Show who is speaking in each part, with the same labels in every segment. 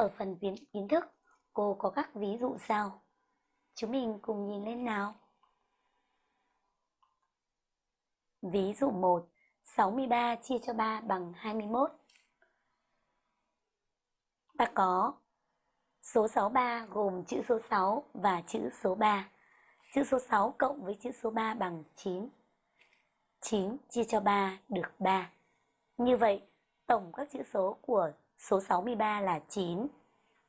Speaker 1: Ở phần kiến kiến thức, cô có các ví dụ sau. Chúng mình cùng nhìn lên nào. Ví dụ 1, 63 chia cho 3 bằng 21. Ta có số 63 gồm chữ số 6 và chữ số 3. Chữ số 6 cộng với chữ số 3 bằng 9. 9 chia cho 3 được 3. Như vậy, tổng các chữ số của số 63 là 9.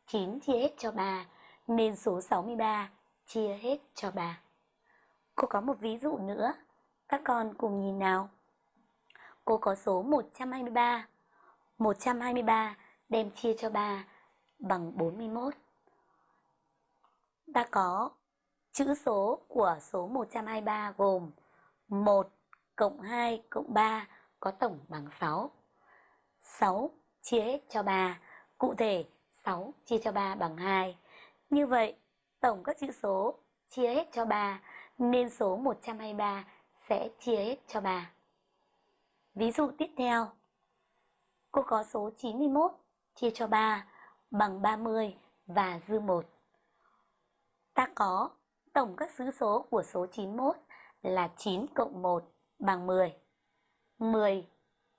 Speaker 1: 9 chia hết cho 3 nên số 63 chia hết cho 3. Cô có một ví dụ nữa. Các con cùng nhìn nào. Cô có số 123. 123 đem chia cho 3 bằng 41. Ta có chữ số của số 123 gồm 1 cộng 2 cộng 3 có tổng bằng 6. 6 chia hết cho 3, cụ thể 6 chia cho 3 bằng 2. Như vậy, tổng các chữ số chia hết cho 3 nên số 123 sẽ chia hết cho 3. Ví dụ tiếp theo, cô có số 91 chia cho 3 bằng 30 và dư 1. Ta có tổng các xứ số của số 91 là 9 cộng 1 bằng 10. 10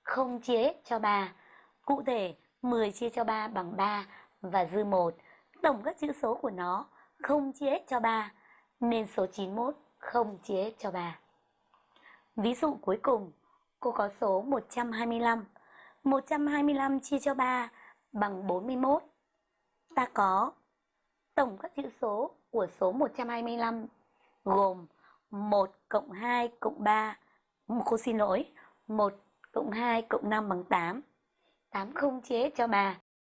Speaker 1: không chia hết cho 3. Cụ thể, 10 chia cho 3 bằng 3 và dư 1. Tổng các chữ số của nó không chia hết cho 3, nên số 91 không chia hết cho 3. Ví dụ cuối cùng, cô có số 125. 125 chia cho 3 bằng 41. Ta có tổng các chữ số của số 125 gồm 1 cộng 2 cộng 3, cô xin lỗi, 1 cộng 2 cộng 5 bằng 8 tám không chế cho bà.